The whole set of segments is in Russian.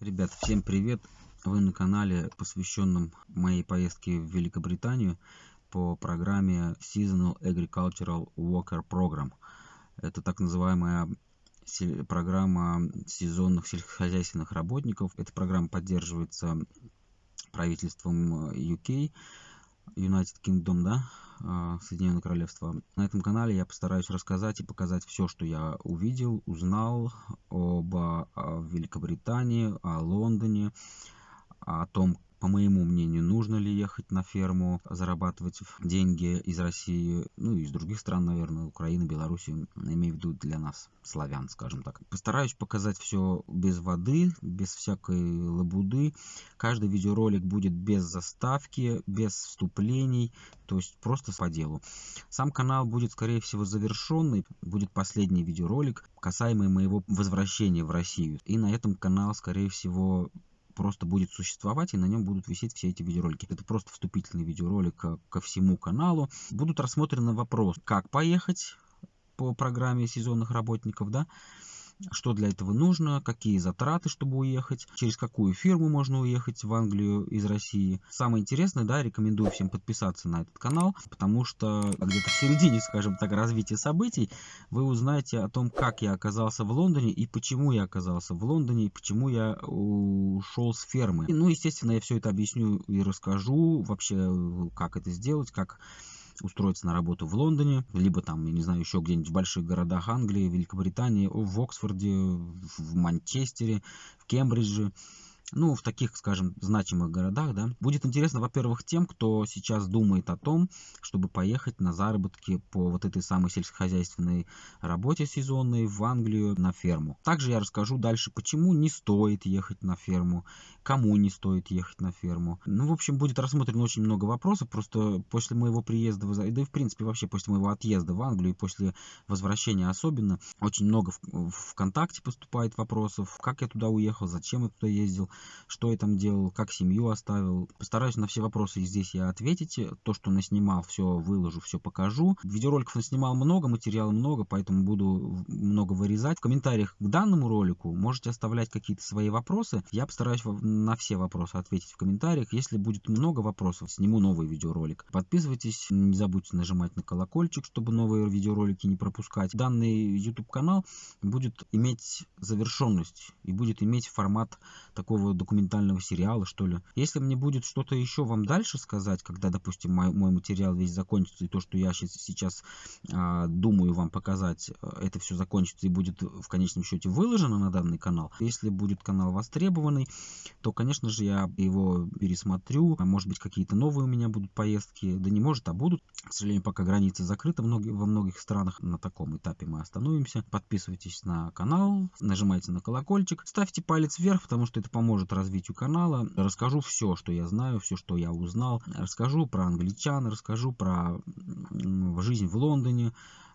Ребят, всем привет! Вы на канале, посвященном моей поездке в Великобританию по программе Seasonal Agricultural Worker Program. Это так называемая программа сезонных сельскохозяйственных работников. Эта программа поддерживается правительством UK, United Kingdom, да, а, Соединенное Королевство. На этом канале я постараюсь рассказать и показать все, что я увидел, узнал об Великобритании, о Лондоне, о том, по моему мнению, нужно ли ехать на ферму, зарабатывать деньги из России, ну и из других стран, наверное, Украины, Беларуси, имею в виду для нас, славян, скажем так. Постараюсь показать все без воды, без всякой лабуды. Каждый видеоролик будет без заставки, без вступлений, то есть просто по делу. Сам канал будет, скорее всего, завершенный, будет последний видеоролик, касаемый моего возвращения в Россию. И на этом канал, скорее всего, просто будет существовать, и на нем будут висеть все эти видеоролики. Это просто вступительный видеоролик ко всему каналу. Будут рассмотрены вопросы, как поехать по программе сезонных работников, да, что для этого нужно, какие затраты, чтобы уехать, через какую фирму можно уехать в Англию из России. Самое интересное, да, рекомендую всем подписаться на этот канал, потому что где-то в середине, скажем так, развития событий вы узнаете о том, как я оказался в Лондоне и почему я оказался в Лондоне, и почему я ушел с фермы. Ну, естественно, я все это объясню и расскажу вообще, как это сделать, как устроиться на работу в Лондоне, либо там, я не знаю, еще где-нибудь в больших городах Англии, Великобритании, в Оксфорде, в Манчестере, в Кембридже ну, в таких, скажем, значимых городах, да. Будет интересно, во-первых, тем, кто сейчас думает о том, чтобы поехать на заработки по вот этой самой сельскохозяйственной работе сезонной в Англию на ферму. Также я расскажу дальше, почему не стоит ехать на ферму, кому не стоит ехать на ферму. Ну, в общем, будет рассмотрено очень много вопросов, просто после моего приезда, да и в принципе вообще после моего отъезда в Англию и после возвращения особенно, очень много в ВКонтакте поступает вопросов, как я туда уехал, зачем я туда ездил, что я там делал, как семью оставил. Постараюсь на все вопросы здесь я ответить. То, что наснимал, все выложу, все покажу. Видеороликов наснимал много, материала много, поэтому буду много вырезать. В комментариях к данному ролику можете оставлять какие-то свои вопросы. Я постараюсь на все вопросы ответить в комментариях. Если будет много вопросов, сниму новый видеоролик. Подписывайтесь, не забудьте нажимать на колокольчик, чтобы новые видеоролики не пропускать. Данный YouTube канал будет иметь завершенность и будет иметь формат такого документального сериала, что ли. Если мне будет что-то еще вам дальше сказать, когда, допустим, мой, мой материал весь закончится, и то, что я сейчас, а, думаю вам показать, это все закончится и будет в конечном счете выложено на данный канал. Если будет канал востребованный, то, конечно же, я его пересмотрю. А может быть, какие-то новые у меня будут поездки. Да не может, а будут. К сожалению, пока границы закрыты во многих странах. На таком этапе мы остановимся. Подписывайтесь на канал, нажимайте на колокольчик, ставьте палец вверх, потому что это поможет поможет развитию канала. Расскажу все, что я знаю, все, что я узнал. Расскажу про англичан, расскажу про жизнь в Лондоне,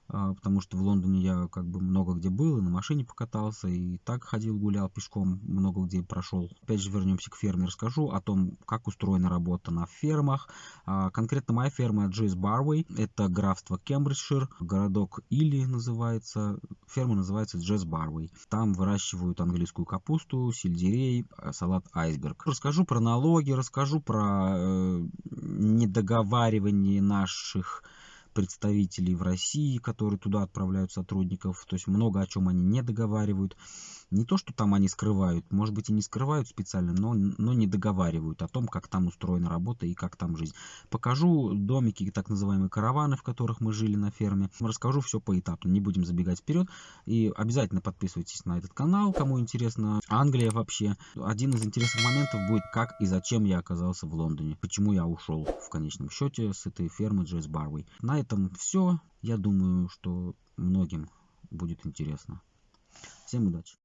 потому что в Лондоне я как бы много где был, и на машине покатался, и так ходил, гулял пешком, много где прошел. Опять же вернемся к ферме, расскажу о том, как устроена работа на фермах. А, конкретно моя ферма Джейс Барвей, это графство Кембриджшир, городок Или называется, ферма называется Джейс Барвей. Там выращивают английскую капусту, сельдерей, а, салат айсберг. Расскажу про налоги, расскажу про э, недоговаривание наших представителей в России, которые туда отправляют сотрудников. То есть много о чем они не договаривают. Не то, что там они скрывают, может быть и не скрывают специально, но, но не договаривают о том, как там устроена работа и как там жизнь. Покажу домики, так называемые караваны, в которых мы жили на ферме. Расскажу все поэтапно, не будем забегать вперед. И обязательно подписывайтесь на этот канал, кому интересно. Англия вообще. Один из интересных моментов будет, как и зачем я оказался в Лондоне. Почему я ушел в конечном счете с этой фермы Джесс Барвей. На этом все. Я думаю, что многим будет интересно. Всем удачи!